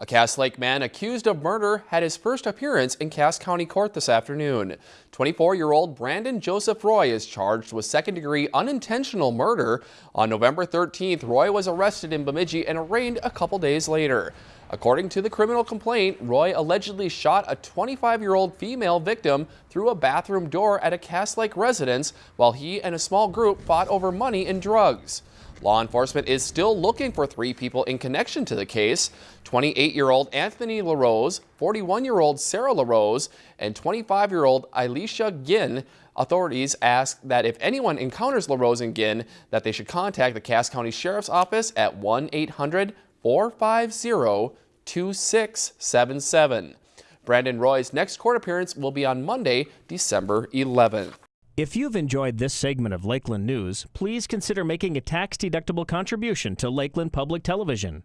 A Cass Lake man accused of murder had his first appearance in Cass County Court this afternoon. 24-year-old Brandon Joseph Roy is charged with second-degree unintentional murder. On November 13th, Roy was arrested in Bemidji and arraigned a couple days later. According to the criminal complaint, Roy allegedly shot a 25-year-old female victim through a bathroom door at a Cass Lake residence while he and a small group fought over money and drugs. Law enforcement is still looking for three people in connection to the case 28 year old Anthony LaRose, 41 year old Sarah LaRose, and 25 year old Alicia Ginn. Authorities ask that if anyone encounters LaRose and Ginn, that they should contact the Cass County Sheriff's Office at 1 800 450 2677. Brandon Roy's next court appearance will be on Monday, December 11th. If you've enjoyed this segment of Lakeland News, please consider making a tax-deductible contribution to Lakeland Public Television.